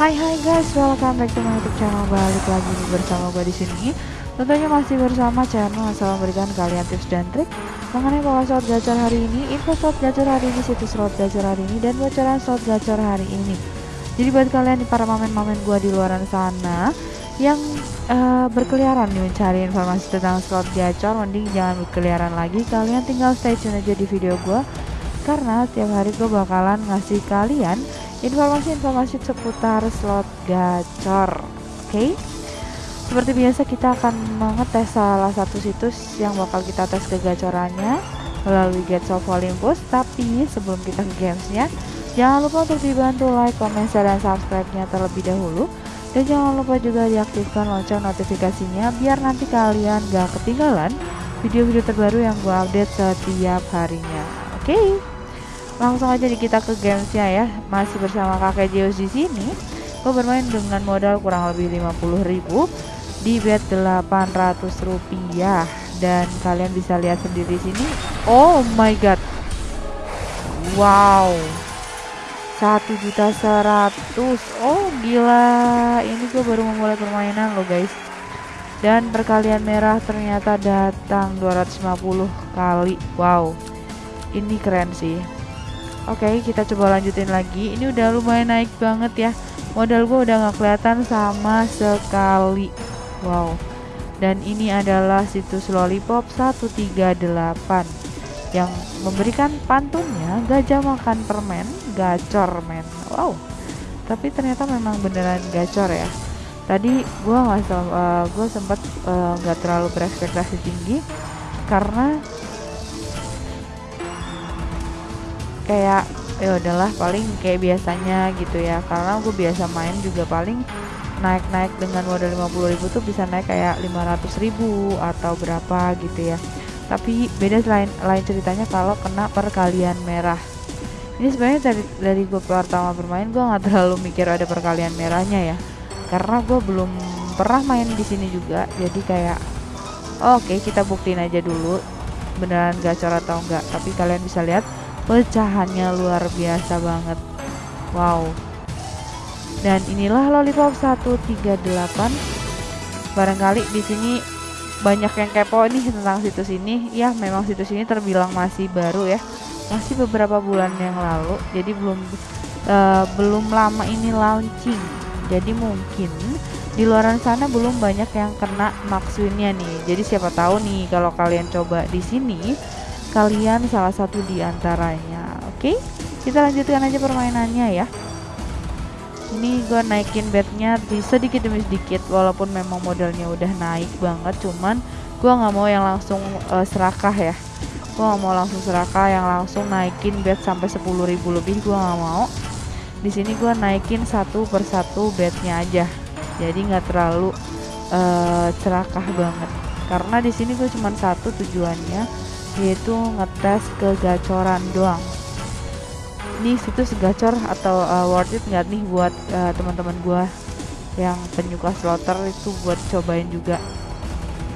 Hai hai guys, welcome back to my YouTube channel. Balik lagi bersama gue di sini. Tentunya masih bersama channel asal memberikan kalian tips dan trik mengenai pola slot gacor hari ini, info slot gacor hari ini, situs slot gacor hari ini, dan bocoran slot gacor hari ini. Jadi buat kalian para mamen-mamen gue di luaran sana yang uh, berkeliaran nih mencari informasi tentang slot gacor, mending jangan berkeliaran lagi. Kalian tinggal stay tune aja di video gue karena tiap hari gue bakalan ngasih kalian informasi-informasi seputar slot gacor. Oke. Okay? Seperti biasa kita akan mengetes salah satu situs yang bakal kita tes kegacorannya melalui Gates of Olympus. Tapi sebelum kita ke gamesnya, jangan lupa untuk dibantu like, comment, share, dan subscribe-nya terlebih dahulu. Dan jangan lupa juga diaktifkan lonceng notifikasinya biar nanti kalian gak ketinggalan video-video terbaru yang gue update setiap harinya. Oke. Okay? Langsung aja kita ke gamesnya ya. Masih bersama kakek Zeus di sini. Gue bermain dengan modal kurang lebih 50.000 di bet 800 rupiah. Dan kalian bisa lihat sendiri sini. Oh my god. Wow. satu juta seratus. Oh gila. Ini gue baru memulai permainan loh guys. Dan perkalian merah ternyata datang 250 kali. Wow. Ini keren sih Oke okay, kita coba lanjutin lagi. Ini udah lumayan naik banget ya. Modal gue udah gak kelihatan sama sekali. Wow. Dan ini adalah situs Lollipop 138 Yang memberikan pantunnya Gajah makan permen Gacor men. Wow. Tapi ternyata memang beneran gacor ya. Tadi gue gak uh, gue sempat uh, gak terlalu berekspektasi tinggi Karena kayak ya udahlah paling kayak biasanya gitu ya. Karena gue biasa main juga paling naik-naik dengan modal 50.000 tuh bisa naik kayak 500.000 atau berapa gitu ya. Tapi beda lain lain ceritanya kalau kena perkalian merah. Ini sebenarnya dari dari gue pertama bermain gue nggak terlalu mikir ada perkalian merahnya ya. Karena gue belum pernah main di sini juga jadi kayak oh, oke okay, kita buktiin aja dulu beneran gacor atau enggak tapi kalian bisa lihat pecahannya luar biasa banget. Wow. Dan inilah lollipop 138 barangkali di sini banyak yang kepo nih tentang situs ini. Ya memang situs ini terbilang masih baru ya. Masih beberapa bulan yang lalu. Jadi belum uh, belum lama ini launching. Jadi mungkin di luaran sana belum banyak yang kena maksudnya nih. Jadi siapa tahu nih kalau kalian coba di sini kalian salah satu di antaranya. Oke, kita lanjutkan aja permainannya ya. Ini gue naikin bednya di sedikit demi sedikit, walaupun memang modalnya udah naik banget, cuman gue nggak mau yang langsung uh, serakah ya. Gue nggak mau langsung serakah yang langsung naikin bed sampai 10.000 lebih, gue nggak mau. Di sini gue naikin satu persatu bednya aja, jadi nggak terlalu uh, serakah banget. Karena di sini gue cuma satu tujuannya yaitu ngetes kegacoran doang. Ini situs gacor atau uh, worth it nggak nih buat uh, teman-teman gua yang penyuka slotter itu buat cobain juga.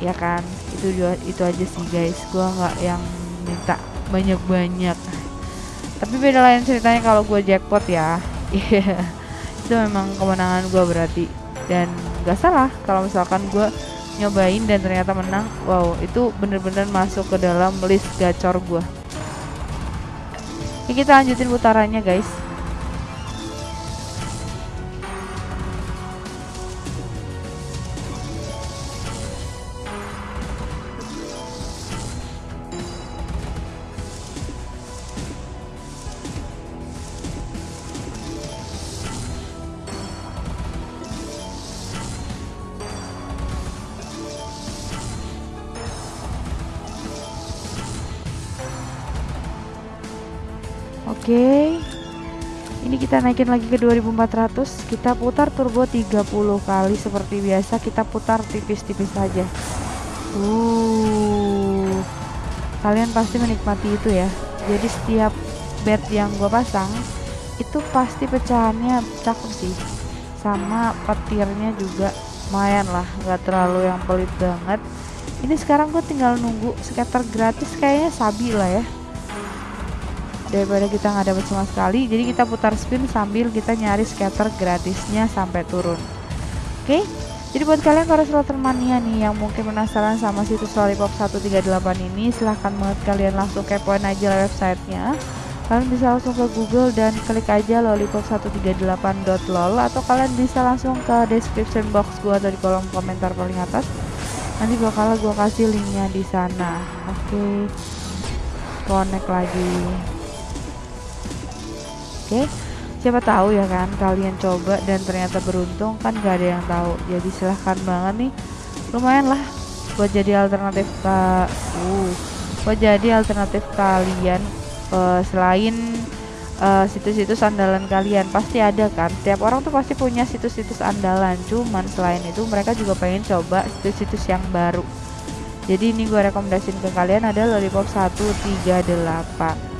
Ya kan? Itu juga itu aja sih guys. Gua nggak yang minta banyak-banyak. Tapi beda lain ceritanya kalau gua jackpot ya. Itu memang kemenangan gua berarti. Dan gak salah kalau misalkan gua nyobain dan ternyata menang. Wow itu bener-bener masuk ke dalam list gacor gue ini kita lanjutin putarannya guys Oke. Ini kita naikin lagi ke 2400. Kita putar turbo 30 kali seperti biasa. Kita putar tipis-tipis saja. Uh. Kalian pasti menikmati itu ya. Jadi setiap bed yang gue pasang itu pasti pecahannya cakep sih. Sama petirnya juga lumayan lah, nggak terlalu yang pelit banget. Ini sekarang gue tinggal nunggu scatter gratis kayaknya sabi lah ya daripada kita nggak dapat sama sekali. Jadi kita putar spin sambil kita nyari scatter gratisnya sampai turun. Oke? Okay? jadi buat kalian para slotter mania nih yang mungkin penasaran sama situs lollipop 138 ini silahkan banget kalian langsung kepoin aja websitenya. Kalian bisa langsung ke google dan klik aja lollipop138.lol atau kalian bisa langsung ke description box gua atau di kolom komentar paling atas. Nanti bakal gua kasih linknya di sana. Oke? Okay. connect lagi oke siapa tahu ya kan kalian coba dan ternyata beruntung kan gak ada yang tahu. Jadi silahkan banget nih. Lumayan lah buat jadi alternatif ke uh buat jadi alternatif kalian uh, selain uh, situs-situs andalan kalian. Pasti ada kan tiap orang tuh pasti punya situs-situs andalan. Cuman selain itu mereka juga pengen coba situs-situs yang baru. Jadi ini gue rekomendasiin ke kalian ada lollipop 138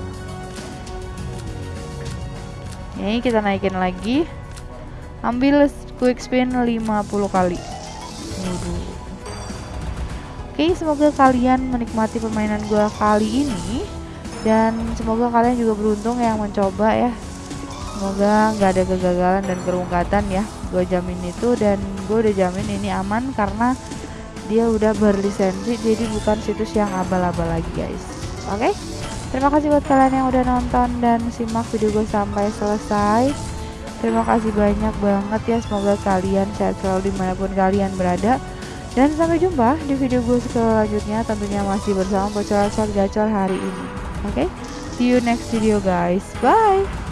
ini kita naikin lagi. Ambil quick spin 50 kali. Oke semoga kalian menikmati permainan gua kali ini. Dan semoga kalian juga beruntung yang mencoba ya. Semoga nggak ada kegagalan dan kerungkatan ya. Gue jamin itu dan gue udah jamin ini aman karena dia udah berlisensi jadi bukan situs yang abal-abal lagi guys. Oke? okay? Terima kasih buat kalian yang udah nonton dan simak video gue sampai selesai. Terima kasih banyak banget ya. Semoga kalian sehat selalu di mana pun kalian berada. Dan sampai jumpa di video gue selanjutnya tentunya masih bersama bocor-bocor gacor hari ini. Oke, okay? see you next video guys. Bye.